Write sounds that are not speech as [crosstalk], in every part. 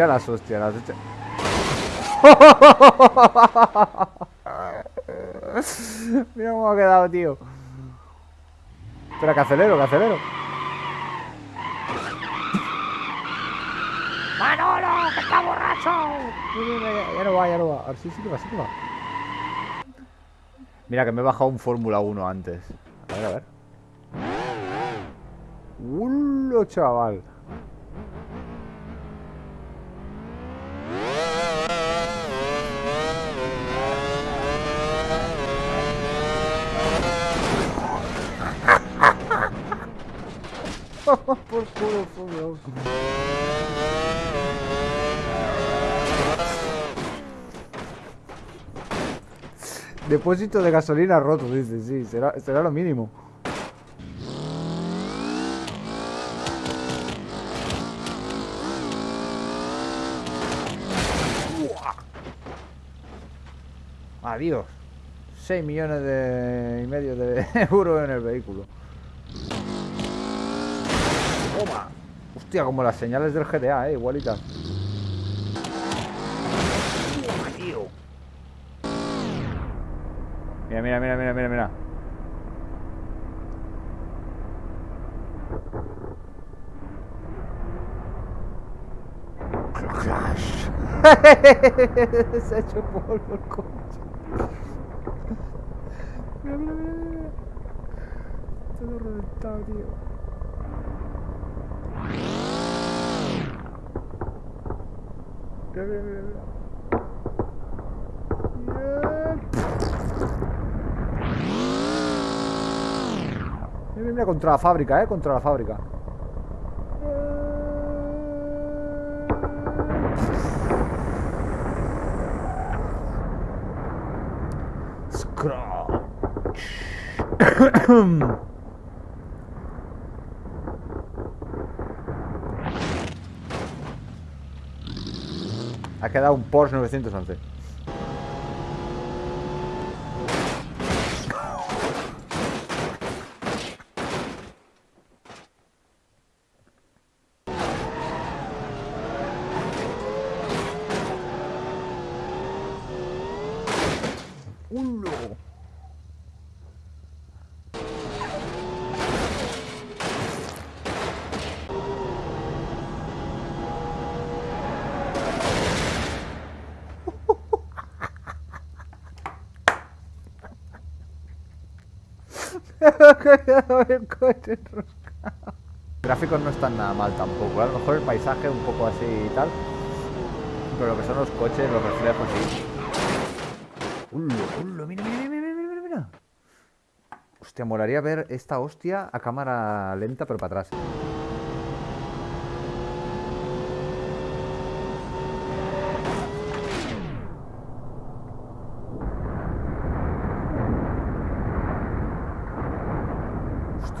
Mira las hostias, las hostias. [laughs] Mira cómo ha quedado, tío. Espera, que acelero, que acelero. ¡Manolo, que está borracho! Ya, ya no va, ya no va. A ver, sí, sí que va, sí que va. Mira, que me he bajado un Fórmula 1 antes. A ver, a ver. ¡Ulo, chaval! Por culo, 1. Depósito de gasolina roto, dice, sí, será, será lo mínimo. Adiós. 6 millones de, y medio de [laughs] euros en el vehículo. Toma. Hostia, como las señales del GTA, eh, igualitas. Mira, mira, mira, mira, mira, mira. Clash. [laughs] Se ha hecho polvo el coche. Mira, mira, mira, mira. Todo reventado, tío. Mira, mira, contra la fábrica, eh, contra la fábrica. Scratch. [coughs] [coughs] Ha quedado un Porsche 911. ¡Ulo! Coche enroscado. Gráficos no están nada mal tampoco, a lo mejor el paisaje un poco así y tal. Pero lo que son los coches, los reflejos sí. ¡Ulo, ulo! Mira, mira, mira, mira, mira. Hostia, molaría ver esta hostia a cámara lenta pero para atrás.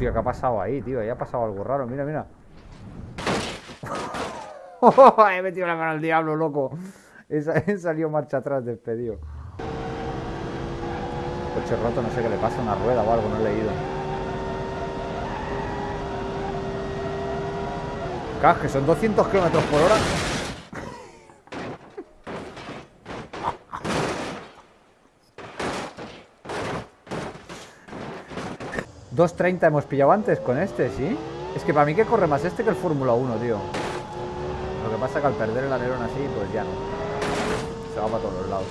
Hostia, ¿qué ha pasado ahí, tío? Ahí ha pasado algo raro, mira, mira. [laughs] He metido la mano al diablo, loco. He, sa- he [laughs] salido marcha atrás despedido. Coche roto, no sé qué le pasa, una rueda o algo, no he leído. Cas, que son 200 kilómetros por hora. ¿2.30 hemos pillado antes con este, sí? Es que para mí que corre más este que el Fórmula 1, tío. Lo que pasa que al perder el alerón así, pues ya no. Se va para todos los lados.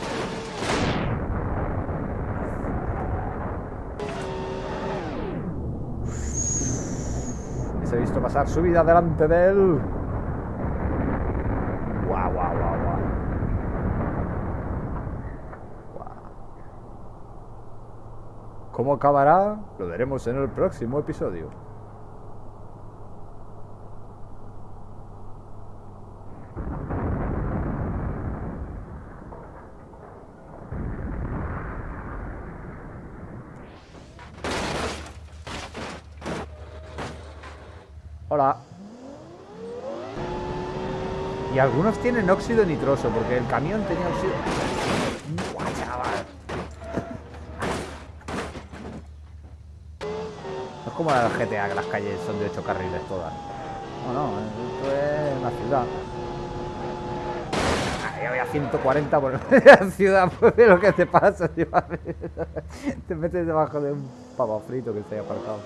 Les he visto pasar su vida delante de él. Guau, guau, guau. Guau. ¿Cómo acabará? Lo veremos en el próximo episodio. Hola. Y algunos tienen óxido nitroso, porque el camión tenía óxido... ¡Buah, chaval! No es como la GTA, que las calles son de 8 carriles todas. No, no, esto es una ciudad. Ya voy a 140 por [laughs] la ciudad, pues lo que te pasa, tío. [laughs] Te metes debajo de un pavo frito que está ahí aparcado.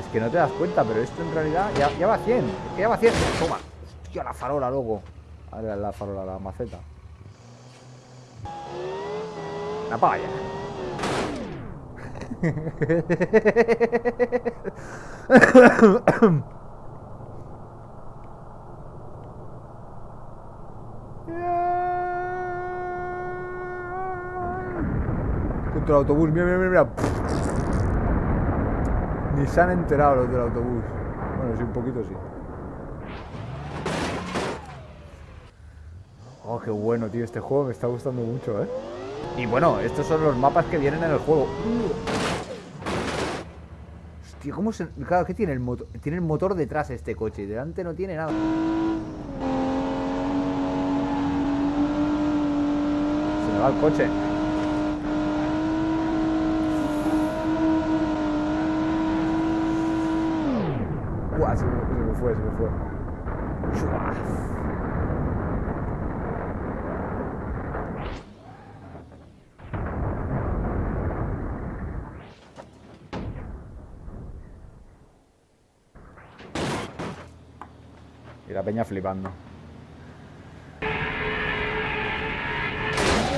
Es que no te das cuenta, pero esto en realidad ya, va a 100. Es que ya va a 100. Toma. Hostia, la farola, luego. A ver, la farola, la maceta. La palla. Contra el autobús, mira, mira, mira. Ni se han enterado los del autobús. Bueno, sí, un poquito sí. Oh, qué bueno, tío. Este juego me está gustando mucho, ¿eh? Y bueno, estos son los mapas que vienen en el juego. Hostia, ¿cómo se...? Claro, ¿qué tiene el motor? Tiene el motor detrás este coche. y Delante no tiene nada. Se me va el coche. Buah, se me, se me fue, se me fue. Chua. Y la peña flipando.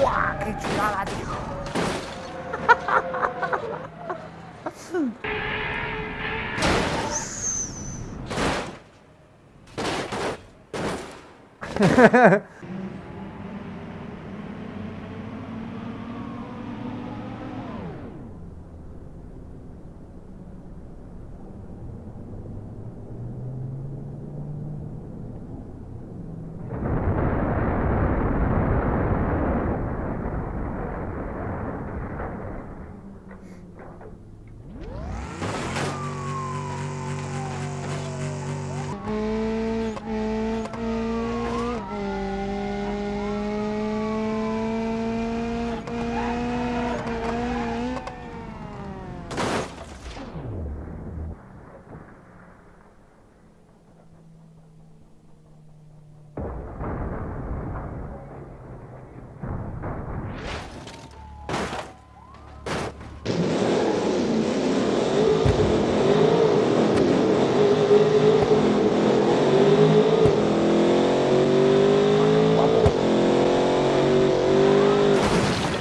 ¡Buah! ¡Qué chulada, tío! [laughs]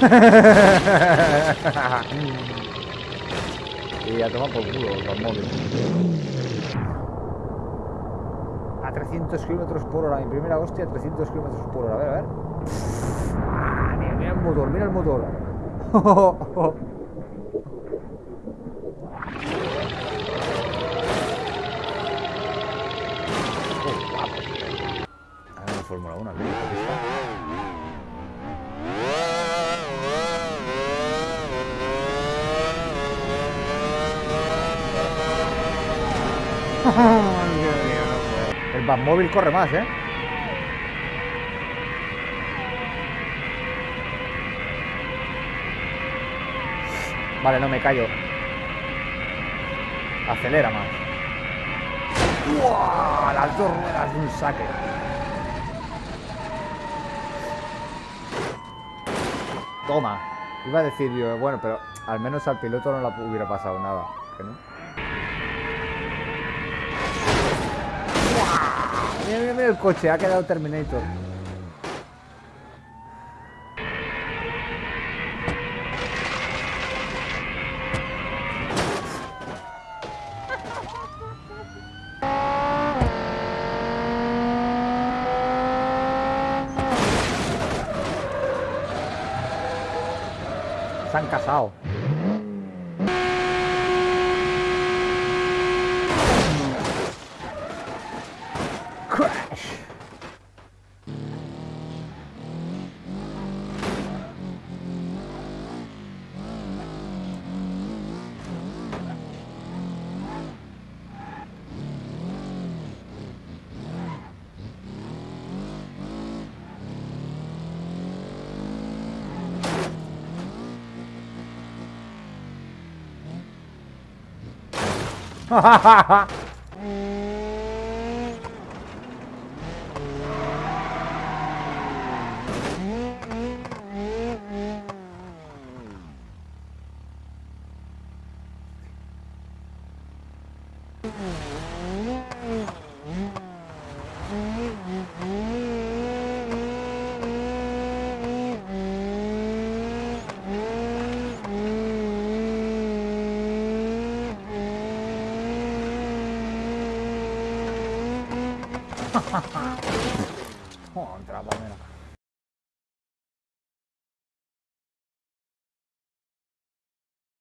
[laughs] y a tomar por culo los móviles. A 300 kilómetros por hora. Mi primera hostia a 300 kilómetros por hora. A ver, a ver. Ah, Mira, mira el motor, mira el motor. [laughs] Fórmula 1 aquí. El Batmóvil corre más, ¿eh? Vale, no me callo. Acelera más. ¡Uah! Las dos ruedas de un saque. Toma. Iba a decir yo, bueno, pero al menos al piloto no le hubiera pasado nada. ¿Que no? Mira, mira, mira el coche, ha quedado Terminator. Se han casado. Hahaha. [laughs]